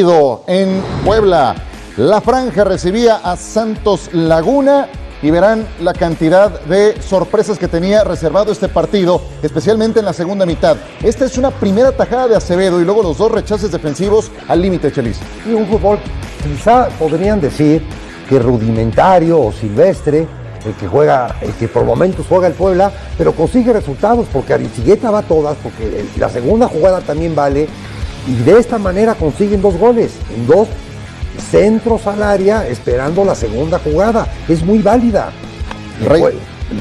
En Puebla, la franja recibía a Santos Laguna y verán la cantidad de sorpresas que tenía reservado este partido, especialmente en la segunda mitad. Esta es una primera tajada de Acevedo y luego los dos rechaces defensivos al límite, Chelis. Y un fútbol, quizá podrían decir que rudimentario o silvestre, el que juega, el que por momentos juega el Puebla, pero consigue resultados porque Aristigueta va a todas, porque la segunda jugada también vale, y de esta manera consiguen dos goles en dos centros al área esperando la segunda jugada. Es muy válida. Después,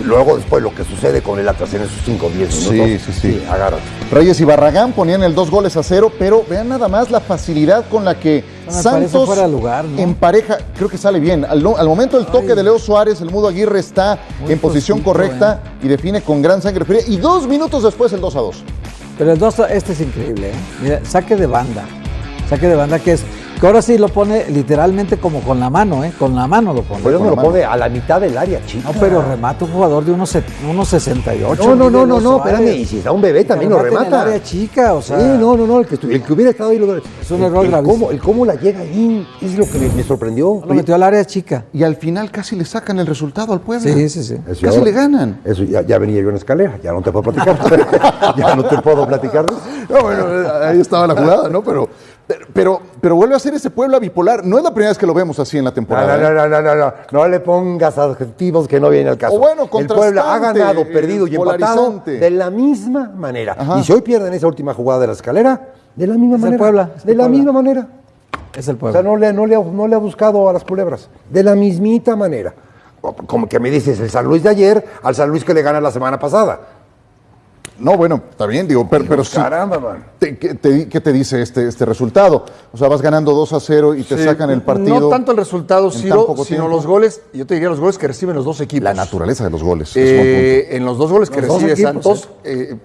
luego después lo que sucede con el Atlas en esos 5 o 10 minutos. Sí, sí, sí. Agarra. Reyes y Barragán ponían el dos goles a cero, pero vean nada más la facilidad con la que Santos fuera lugar, ¿no? en pareja, creo que sale bien. Al, al momento del toque de Leo Suárez, el Mudo Aguirre está en posición correcta ¿eh? y define con gran sangre fría. Y dos minutos después el 2 a 2. Pero el 2, este es increíble, ¿eh? Mira, saque de banda. Saque de banda que es. Que ahora sí lo pone literalmente como con la mano, ¿eh? Con la mano lo pone. Pero no lo mano. pone a la mitad del área, chica. No, pero remata un jugador de unos, set- unos 68. No, no, no, no, no, espérame, y si está un bebé también lo remata en el área chica, o sea. sí, no, no, no, el que, el que hubiera estado ahí lo Es un el- error el gravísimo. cómo, el cómo la llega ahí es lo que me, me sorprendió. Lo metió al área chica. Y al final casi le sacan el resultado al Puebla. Sí, sí, sí. Eso Casi le ganan. Eso ya, ya venía yo en escalera, ya no te puedo platicar. ya no te puedo platicar. No, bueno, ahí estaba la jugada, ¿no? Pero, pero, pero vuelve a ser ese Puebla bipolar. No es la primera vez que lo vemos así en la temporada. no, ¿eh? no, no, no, no, no le pongas adjetivos que no vienen al caso. O bueno, el Puebla ha ganado, eh, perdido y empatado de la misma manera. Ajá. Y si hoy pierden esa última jugada de la escalera, de la misma Es el manera. Puebla, es el de la Puebla. misma manera. Es el O pueblo. sea, no le, no, le, ha- no le ha buscado a las culebras. De la mismita manera. O Como que me dices el San Luis de ayer al San Luis que le gana la semana pasada. No, bueno, está bien, digo, pero, pero sí. Caramba, man. Te- ¿qué, te, qué te dice este, este resultado? O sea, vas ganando 2 a 0 y te Sí, sacan el partido. No tanto el resultado, Ciro, sino tiempo. los goles, yo te diría los goles que reciben los dos equipos. La naturaleza de los goles. Eh, en los dos goles que Los recibe equipos, Santos, eh,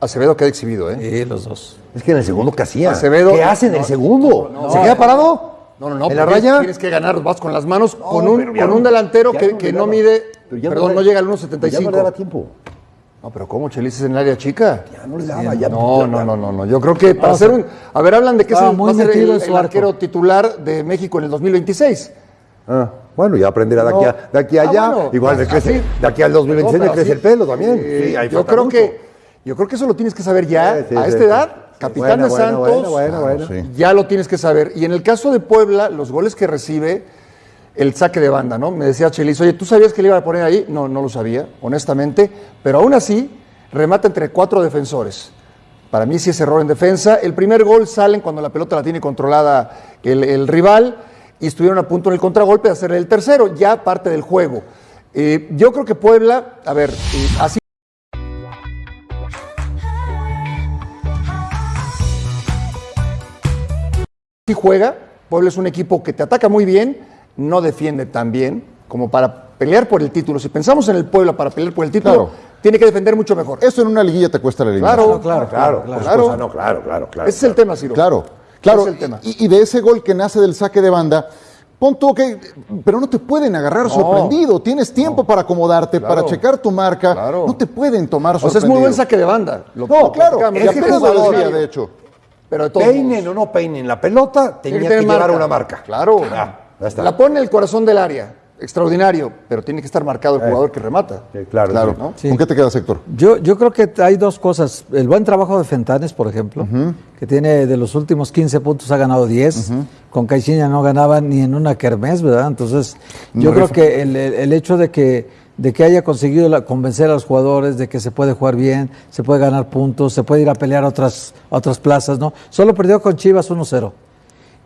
Acevedo queda exhibido, ¿eh? Sí, los dos. Es que en el segundo, ¿qué hacía? Acevedo- ¿Qué hace en el segundo? no, ¿Se queda parado? No, no, no. ¿En la raya? Tienes que ganar, vas con las manos con un, con un delantero que, no que no mide, perdón, no llega al Ya no le daba 1.75. tiempo. No, pero ¿cómo Chelis es en el área chica? Ya no le daba. Ya No, no, no, no, no. Yo creo que para hacer un. A ver, hablan de que es estaba el, muy va a ser el, arquero titular de México en el 2026. Ah, bueno, ya aprenderá de aquí, a, de aquí a Ah, allá. bueno, Igual le así- crece, de aquí al 2026 No, le crece así- el pelo también. Eh, Sí, ahí yo creo mucho. que yo creo que eso lo tienes que saber ya Sí, sí, a esta sí. edad, capitán Bueno, de bueno, Santos. bueno, bueno, bueno. sí. Ya lo tienes que saber. Y en el caso de Puebla, los goles que recibe, el saque de banda, ¿no? Me decía Chelis, oye, ¿tú sabías que le iba a poner ahí? No, no lo sabía, honestamente. Pero aún así, remata entre cuatro defensores. Para mí sí es error en defensa. El primer gol salen cuando la pelota la tiene controlada el, rival y estuvieron a punto en el contragolpe de hacerle el tercero, ya parte del juego. Eh, yo creo que Puebla, a ver, eh, así sí juega. Puebla es un equipo que te ataca muy bien, no defiende tan bien como para pelear por el título. Si pensamos en el Puebla para pelear por el título, Claro. tiene que defender mucho mejor. Eso en una liguilla te cuesta la eliminación. Claro, claro, Claro, claro, claro. claro. No, claro, claro, claro. Ese es el tema, Ciro. Claro, claro. Ese es el tema. Y, y de ese gol que nace del saque de banda, pon tú, ok, pero no te pueden agarrar sorprendido. Tienes tiempo para acomodarte, para checar tu marca. Claro. No te pueden tomar O sea, es sorprendido. muy buen saque de banda. Lo- No, lo claro. Es que apenas lo lo decía, decía, de hecho. Pero de todos Peinen modos. o no peinen la pelota, Tiene tenía que que, llevar marca. una marca. Claro. Ah, está. La pone en el corazón del área. Extraordinario. Pero tiene que estar marcado el jugador que remata. Claro, Claro. sí. ¿no? Sí. ¿Con qué te quedas, Héctor? Yo, yo creo que hay dos cosas. El buen trabajo de Fentanes, por ejemplo, que tiene de los últimos 15 puntos ha ganado 10. Con Caixinha no ganaba ni en una kermés, ¿verdad? Entonces, yo No creo rifa. que el, el- el hecho de que, de que haya conseguido la- convencer a los jugadores de que se puede jugar bien, se puede ganar puntos, se puede ir a pelear a otras, a otras plazas, ¿no? Solo perdió con Chivas 1-0.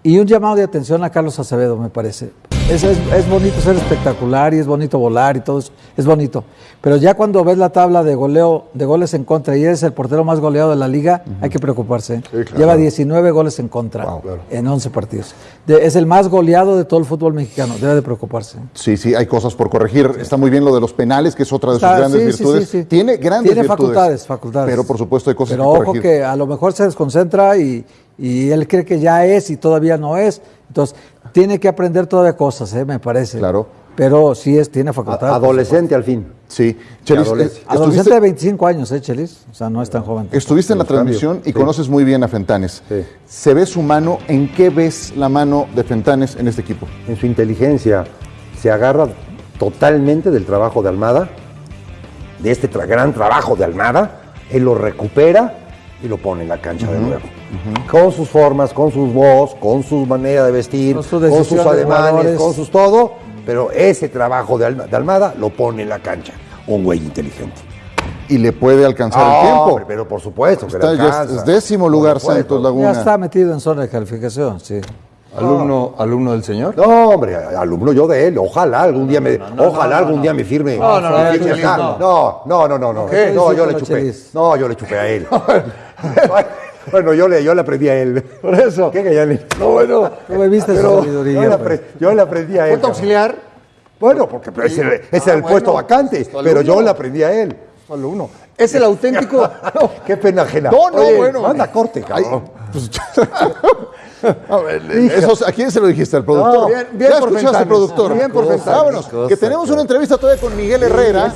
Y un llamado de atención a Carlos Acevedo, me parece. Es, es, es bonito ser espectacular y es bonito volar y todo eso, es bonito. Pero ya cuando ves la tabla de goleo, de goles en contra y eres el portero más goleado de la liga, hay que preocuparse. ¿eh? claro. Lleva 19 goles en contra en 11 partidos. De- es el más goleado de todo el fútbol mexicano, debe de preocuparse. ¿eh? Sí, sí, hay cosas por corregir. Está muy bien lo de los penales, que es otra de sus Está- grandes sí, virtudes. sí, sí. Tiene grandes Tiene virtudes. facultades, facultades. Pero por supuesto hay cosas Pero que ojo corregir. que a lo mejor se desconcentra y, y él cree que ya es y todavía no es. Entonces, tiene que aprender todavía cosas, ¿eh? me parece. Claro. pero sí es, tiene facultad. A- Adolescente al fin. Sí. Chelis, adolescente. eh, Adolescente estuviste, de 25 años, ¿eh, Chelis? O sea, no es tan joven. estuviste en la transmisión y sí. conoces muy bien a Fentanes. Sí. ¿Se ve su mano? ¿En qué ves la mano de Fentanes en este equipo? En su inteligencia se agarra totalmente del trabajo de Almada, de este tra- gran trabajo de Almada, él lo recupera y lo pone en la cancha de nuevo. Con sus formas, con sus voz, con su manera de vestir, Con su con decisión sus de ademanes, con sus todo, pero ese trabajo de, Alma- de Almada lo pone en la cancha. Un güey inteligente. Y le puede alcanzar Ah, el tiempo. hombre, pero por supuesto que Está le alcanza. es décimo lugar. Santos Laguna. Ya está metido en zona de calificación, sí. Alumno, alumno del señor. No, hombre, alumno yo de él. Ojalá algún día me, ojalá algún día me firme. No, no, no, no. no, no, no, no, no. ¿Qué? No, yo le chupé. No, yo le chupé a él. bueno, yo le, yo le aprendí a él. Por eso. ¿Qué que ya le- No, bueno. No me viste su Pero sabiduría. yo, le pues. yo le aprendí a él. ¿Punto auxiliar? Bueno, porque ese, ese Ah, era el bueno, puesto vacante, pues, pero yo le aprendí a él. Alumno. Es el auténtico. No. Qué pena ajena. No, no, Oye, bueno. Manda corte, cabrón. A ver, esos- ¿A quién se lo dijiste? ¿Al productor? No, bien- bien ya por escuchaste, productor. Bien por. Vámonos, que tenemos una entrevista todavía con Miguel Herrera.